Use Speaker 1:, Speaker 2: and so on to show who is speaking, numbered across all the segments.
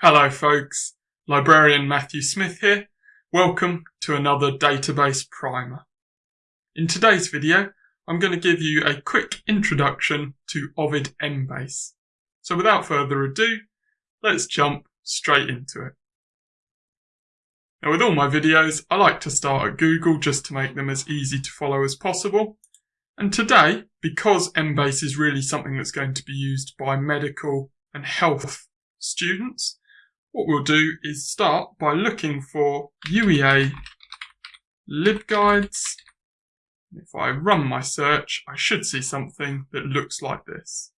Speaker 1: Hello folks, librarian Matthew Smith here. Welcome to another database primer. In today's video, I'm going to give you a quick introduction to Ovid Embase. So without further ado, let's jump straight into it. Now with all my videos, I like to start at Google just to make them as easy to follow as possible. And today, because Embase is really something that's going to be used by medical and health students, what we'll do is start by looking for UEA libguides. If I run my search, I should see something that looks like this.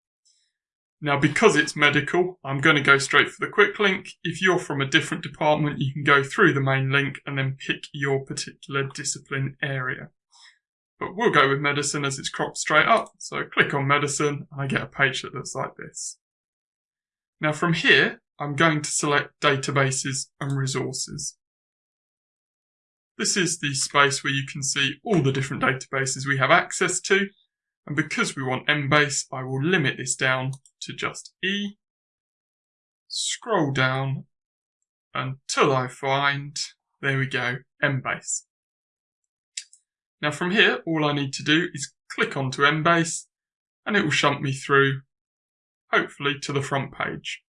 Speaker 1: Now, because it's medical, I'm going to go straight for the quick link. If you're from a different department, you can go through the main link and then pick your particular discipline area. But we'll go with medicine as it's cropped straight up. So click on medicine and I get a page that looks like this. Now from here, I'm going to select databases and resources. This is the space where you can see all the different databases we have access to. And because we want Embase, I will limit this down to just E. Scroll down until I find, there we go, Embase. Now from here, all I need to do is click onto Embase and it will shunt me through, hopefully to the front page.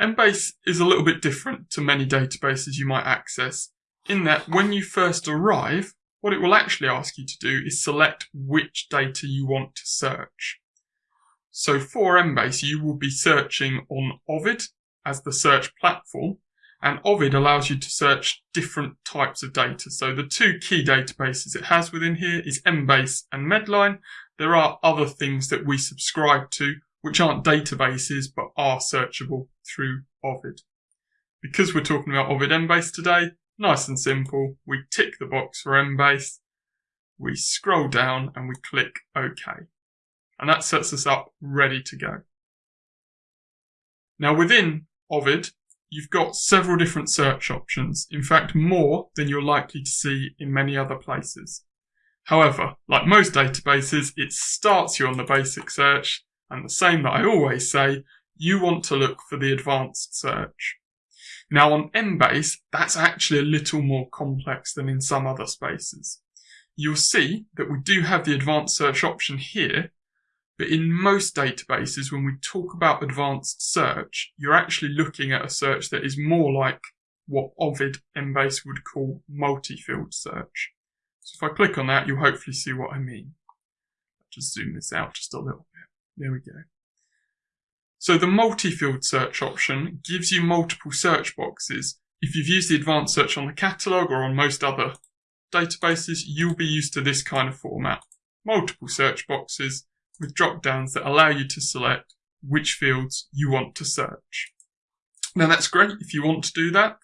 Speaker 1: Embase is a little bit different to many databases you might access in that when you first arrive, what it will actually ask you to do is select which data you want to search. So for Embase, you will be searching on Ovid as the search platform, and Ovid allows you to search different types of data. So the two key databases it has within here is Embase and Medline. There are other things that we subscribe to which aren't databases but are searchable through Ovid. Because we're talking about Ovid Embase today, nice and simple, we tick the box for Embase, we scroll down and we click OK. And that sets us up ready to go. Now within Ovid, you've got several different search options, in fact more than you're likely to see in many other places. However, like most databases, it starts you on the basic search and the same that I always say, you want to look for the advanced search. Now on Embase, that's actually a little more complex than in some other spaces. You'll see that we do have the advanced search option here, but in most databases, when we talk about advanced search, you're actually looking at a search that is more like what Ovid Embase would call multi-field search. So if I click on that, you'll hopefully see what I mean. I'll just zoom this out just a little there we go. So the multi-field search option gives you multiple search boxes. If you've used the advanced search on the catalogue or on most other databases, you'll be used to this kind of format. Multiple search boxes with drop-downs that allow you to select which fields you want to search. Now that's great if you want to do that.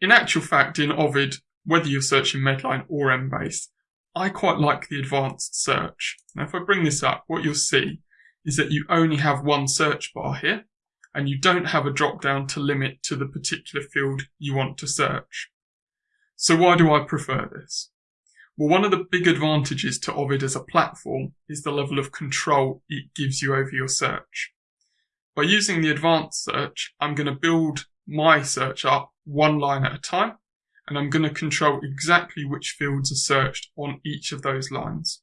Speaker 1: In actual fact, in Ovid, whether you're searching Medline or Embase, I quite like the advanced search. Now if I bring this up, what you'll see is that you only have one search bar here and you don't have a drop down to limit to the particular field you want to search. So why do I prefer this? Well, one of the big advantages to Ovid as a platform is the level of control it gives you over your search. By using the advanced search, I'm going to build my search up one line at a time, and I'm going to control exactly which fields are searched on each of those lines.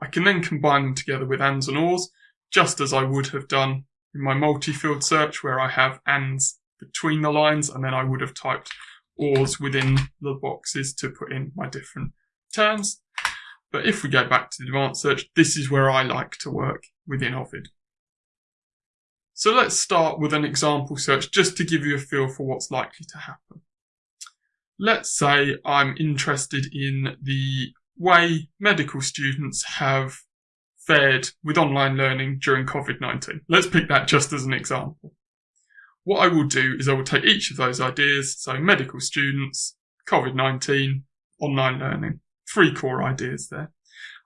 Speaker 1: I can then combine them together with ands and ors just as I would have done in my multi-field search where I have ands between the lines and then I would have typed ors within the boxes to put in my different terms. But if we go back to the advanced search, this is where I like to work within Ovid. So let's start with an example search just to give you a feel for what's likely to happen. Let's say I'm interested in the way medical students have fared with online learning during COVID-19. Let's pick that just as an example. What I will do is I will take each of those ideas, so medical students, COVID-19, online learning, three core ideas there,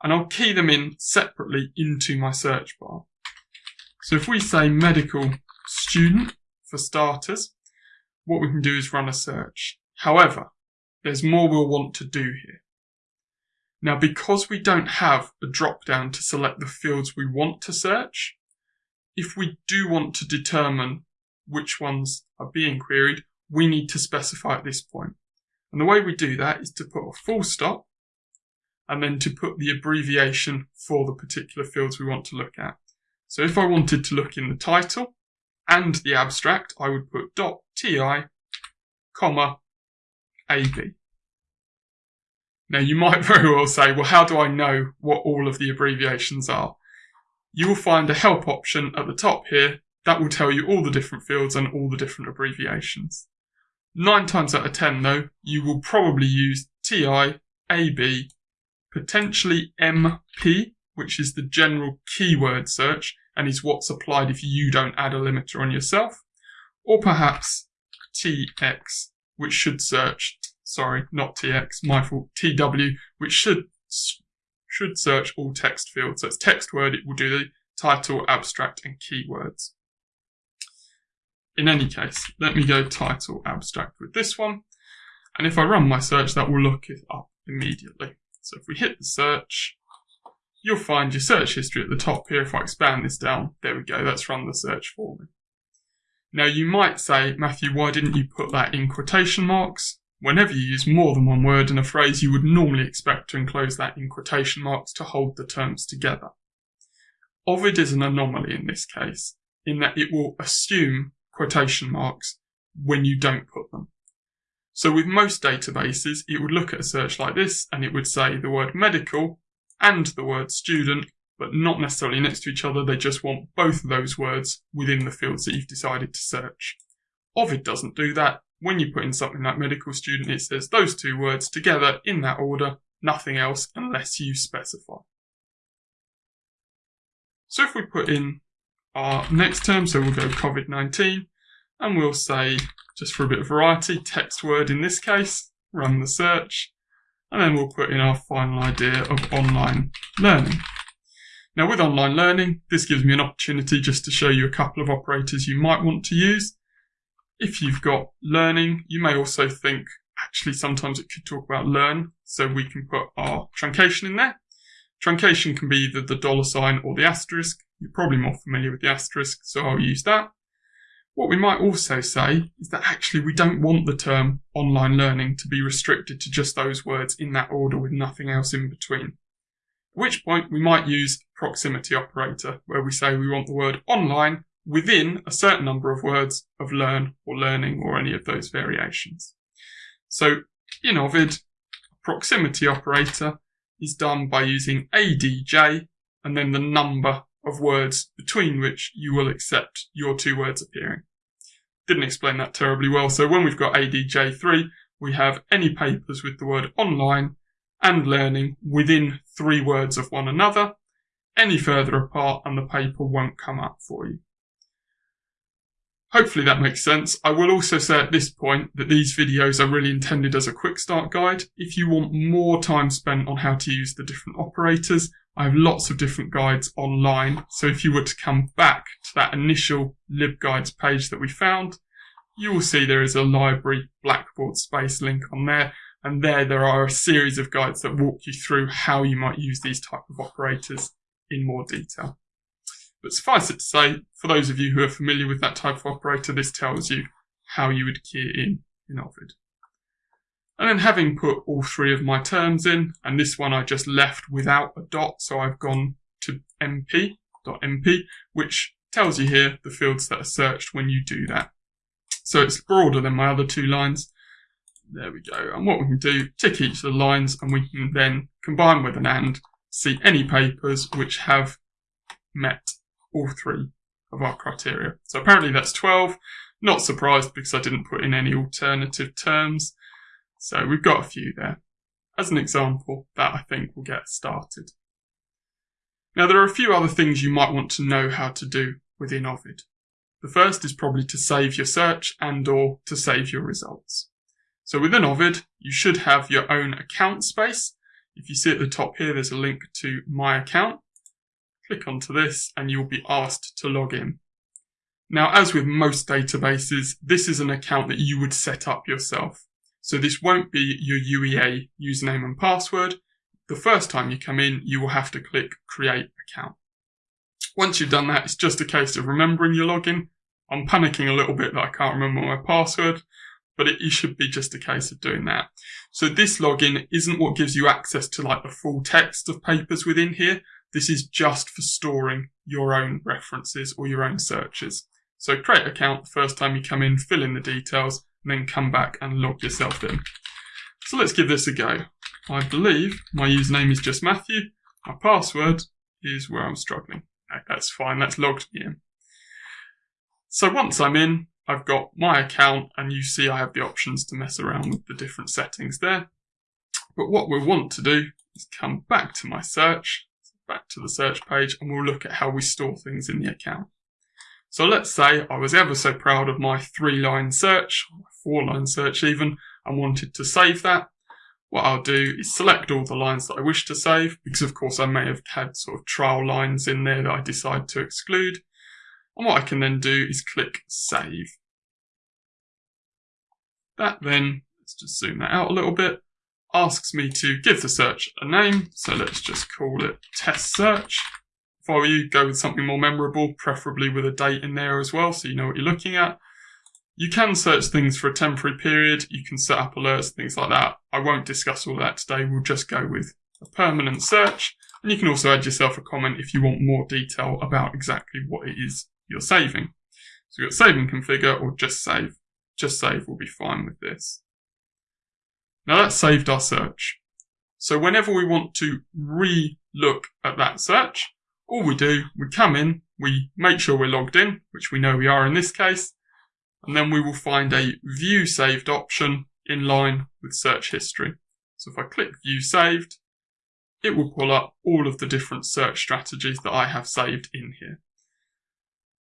Speaker 1: and I'll key them in separately into my search bar. So if we say medical student for starters, what we can do is run a search. However, there's more we'll want to do here. Now, because we don't have a drop down to select the fields we want to search, if we do want to determine which ones are being queried, we need to specify at this point. And the way we do that is to put a full stop and then to put the abbreviation for the particular fields we want to look at. So if I wanted to look in the title and the abstract, I would put dot .ti, comma, AB. Now you might very well say, well, how do I know what all of the abbreviations are? You will find a help option at the top here that will tell you all the different fields and all the different abbreviations. Nine times out of ten though, you will probably use TI, AB, potentially MP, which is the general keyword search and is what's applied if you don't add a limiter on yourself, or perhaps TX, which should search, sorry, not TX, my fault, TW, which should should search all text fields. So it's text word, it will do the title, abstract, and keywords. In any case, let me go title abstract with this one. And if I run my search, that will look it up immediately. So if we hit the search, you'll find your search history at the top here. If I expand this down, there we go, that's run the search for me. Now you might say, Matthew, why didn't you put that in quotation marks? Whenever you use more than one word in a phrase, you would normally expect to enclose that in quotation marks to hold the terms together. Ovid is an anomaly in this case, in that it will assume quotation marks when you don't put them. So with most databases, it would look at a search like this and it would say the word medical and the word student, but not necessarily next to each other. They just want both of those words within the fields that you've decided to search. Ovid doesn't do that. When you put in something like medical student, it says those two words together in that order, nothing else unless you specify. So if we put in our next term, so we'll go COVID-19, and we'll say, just for a bit of variety, text word in this case, run the search, and then we'll put in our final idea of online learning. Now with online learning, this gives me an opportunity just to show you a couple of operators you might want to use. If you've got learning, you may also think, actually sometimes it could talk about learn, so we can put our truncation in there. Truncation can be either the dollar sign or the asterisk. You're probably more familiar with the asterisk, so I'll use that. What we might also say is that actually we don't want the term online learning to be restricted to just those words in that order with nothing else in between. At which point we might use proximity operator where we say we want the word online within a certain number of words of learn or learning or any of those variations. So in Ovid, proximity operator is done by using ADJ and then the number of words between which you will accept your two words appearing. Didn't explain that terribly well. So when we've got ADJ3, we have any papers with the word online and learning within three words of one another. Any further apart and the paper won't come up for you. Hopefully that makes sense. I will also say at this point that these videos are really intended as a quick start guide. If you want more time spent on how to use the different operators, I have lots of different guides online. So if you were to come back to that initial libguides page that we found, you will see there is a library Blackboard space link on there. And there, there are a series of guides that walk you through how you might use these type of operators in more detail. But suffice it to say, for those of you who are familiar with that type of operator, this tells you how you would key in in Ovid. And then having put all three of my terms in, and this one I just left without a dot, so I've gone to mp, .mp, which tells you here the fields that are searched when you do that. So it's broader than my other two lines. There we go. And what we can do, tick each of the lines, and we can then combine with an AND, see any papers which have met all three of our criteria. So apparently that's 12. Not surprised because I didn't put in any alternative terms. So we've got a few there. As an example, that I think will get started. Now there are a few other things you might want to know how to do within Ovid. The first is probably to save your search and or to save your results. So within Ovid, you should have your own account space. If you see at the top here, there's a link to my account. Click onto this and you'll be asked to log in. Now, as with most databases, this is an account that you would set up yourself. So this won't be your UEA username and password. The first time you come in, you will have to click create account. Once you've done that, it's just a case of remembering your login, I'm panicking a little bit that I can't remember my password, but it, it should be just a case of doing that. So this login isn't what gives you access to like the full text of papers within here. This is just for storing your own references or your own searches. So create account the first time you come in, fill in the details, and then come back and log yourself in. So let's give this a go. I believe my username is just Matthew. My password is where I'm struggling. that's fine, that's logged me in. So once I'm in, I've got my account and you see I have the options to mess around with the different settings there. But what we want to do is come back to my search, back to the search page, and we'll look at how we store things in the account. So let's say I was ever so proud of my three line search, four line search even, and wanted to save that. What I'll do is select all the lines that I wish to save, because of course I may have had sort of trial lines in there that I decide to exclude. And what I can then do is click save. That then, let's just zoom that out a little bit, asks me to give the search a name. So let's just call it test search. If I were you, go with something more memorable, preferably with a date in there as well, so you know what you're looking at. You can search things for a temporary period. You can set up alerts, things like that. I won't discuss all that today. We'll just go with a permanent search. And you can also add yourself a comment if you want more detail about exactly what it is you're saving. So you've got save and configure or just save just save will be fine with this. Now that's saved our search. So whenever we want to re-look at that search, all we do, we come in, we make sure we're logged in, which we know we are in this case, and then we will find a view saved option in line with search history. So if I click view saved, it will pull up all of the different search strategies that I have saved in here.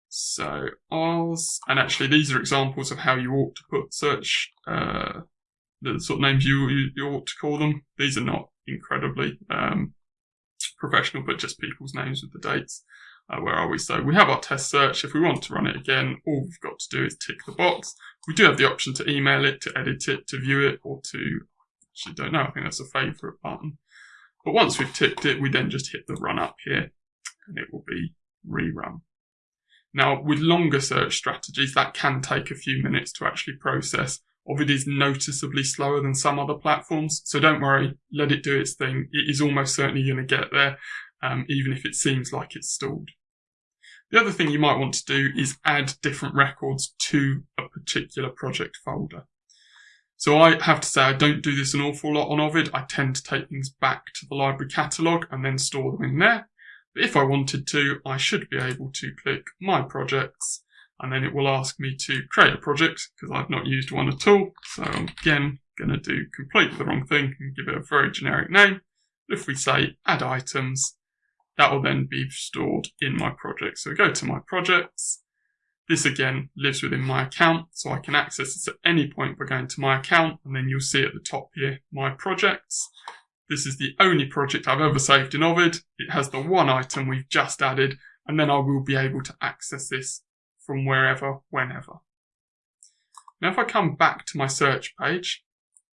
Speaker 1: So Oz, and actually these are examples of how you ought to put search, uh, the sort of names you, you, you ought to call them. These are not incredibly um, professional, but just people's names with the dates. Uh, where are we? So we have our test search. If we want to run it again, all we've got to do is tick the box. We do have the option to email it, to edit it, to view it, or to, actually don't know, I think that's a favorite button. But once we've ticked it, we then just hit the run up here and it will be rerun. Now, with longer search strategies, that can take a few minutes to actually process. Ovid is noticeably slower than some other platforms, so don't worry, let it do its thing. It is almost certainly going to get there, um, even if it seems like it's stalled. The other thing you might want to do is add different records to a particular project folder. So I have to say I don't do this an awful lot on Ovid. I tend to take things back to the library catalogue and then store them in there. But if I wanted to, I should be able to click My Projects, and then it will ask me to create a project, because I've not used one at all. So I'm again going to do completely the wrong thing and give it a very generic name. If we say Add Items, that will then be stored in my project. So we go to My Projects. This again lives within my account, so I can access this at any point by going to my account, and then you'll see at the top here, My Projects. This is the only project I've ever saved in Ovid. It has the one item we've just added, and then I will be able to access this from wherever, whenever. Now, if I come back to my search page,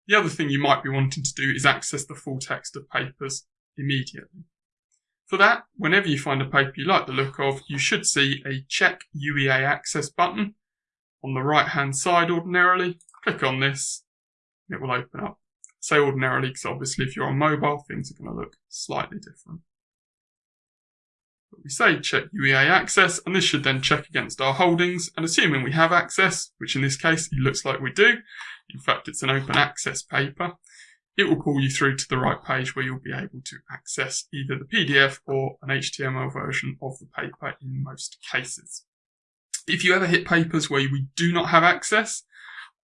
Speaker 1: the other thing you might be wanting to do is access the full text of papers immediately. For that, whenever you find a paper you like the look of, you should see a Check UEA Access button on the right hand side ordinarily. Click on this, it will open up say ordinarily, because obviously if you're on mobile, things are going to look slightly different. But we say check UEA access, and this should then check against our holdings, and assuming we have access, which in this case it looks like we do, in fact it's an open access paper, it will pull you through to the right page where you'll be able to access either the PDF or an HTML version of the paper in most cases. If you ever hit papers where we do not have access,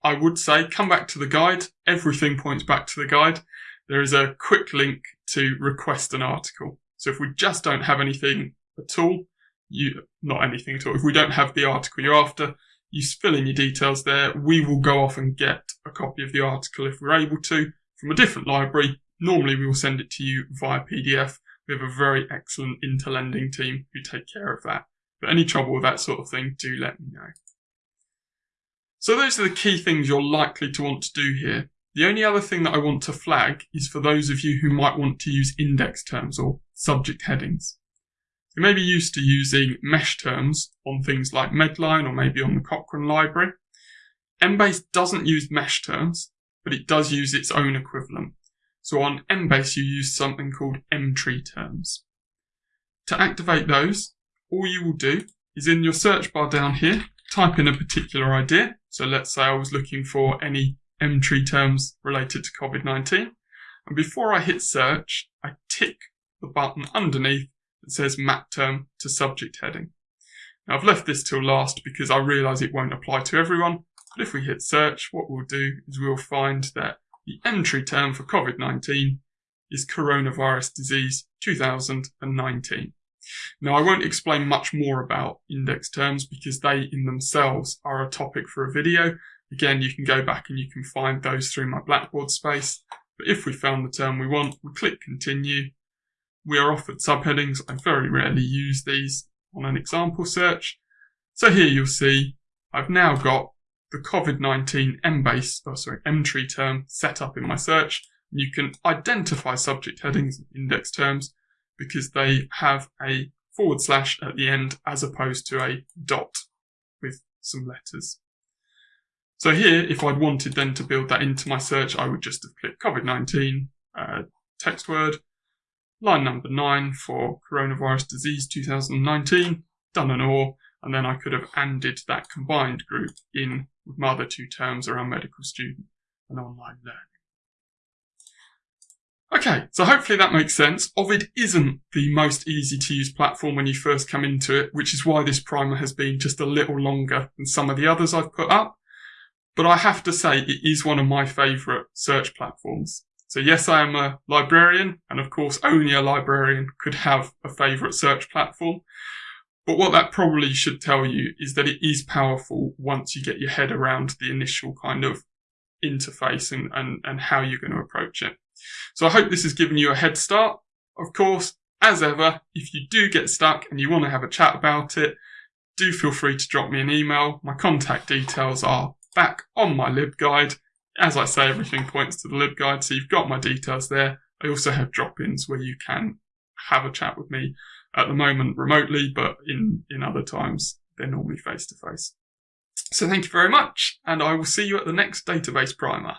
Speaker 1: I would say come back to the guide. Everything points back to the guide. There is a quick link to request an article. So if we just don't have anything at all, you not anything at all. If we don't have the article you're after, you fill in your details there. We will go off and get a copy of the article if we're able to from a different library. Normally we will send it to you via PDF. We have a very excellent interlending team who take care of that. But any trouble with that sort of thing, do let me know. So those are the key things you're likely to want to do here. The only other thing that I want to flag is for those of you who might want to use index terms or subject headings. You may be used to using mesh terms on things like Medline or maybe on the Cochrane library. Embase doesn't use mesh terms, but it does use its own equivalent. So on Embase, you use something called Emtree terms. To activate those, all you will do is in your search bar down here, type in a particular idea. So let's say I was looking for any Emtree terms related to COVID-19. And before I hit search, I tick the button underneath that says map term to subject heading. Now I've left this till last because I realise it won't apply to everyone. But if we hit search, what we'll do is we'll find that the entry term for COVID-19 is coronavirus disease 2019. Now, I won't explain much more about index terms because they in themselves are a topic for a video. Again, you can go back and you can find those through my Blackboard space. But if we found the term we want, we click continue. We are offered subheadings. I very rarely use these on an example search. So here you'll see I've now got the COVID-19 Embase, oh sorry, Emtree term set up in my search. You can identify subject headings and index terms because they have a forward slash at the end as opposed to a dot with some letters. So here, if I'd wanted then to build that into my search, I would just have clicked COVID-19, uh, text word, line number nine for coronavirus disease 2019, done and all, and then I could have ANDed that combined group in with my other two terms around medical student and online learning. Okay, so hopefully that makes sense. Ovid isn't the most easy to use platform when you first come into it, which is why this primer has been just a little longer than some of the others I've put up. But I have to say it is one of my favourite search platforms. So yes, I am a librarian, and of course only a librarian could have a favourite search platform. But what that probably should tell you is that it is powerful once you get your head around the initial kind of interface and, and, and how you're going to approach it. So I hope this has given you a head start. Of course, as ever, if you do get stuck and you want to have a chat about it, do feel free to drop me an email. My contact details are back on my LibGuide. As I say, everything points to the LibGuide, so you've got my details there. I also have drop-ins where you can have a chat with me at the moment remotely, but in, in other times, they're normally face to face. So thank you very much, and I will see you at the next database primer.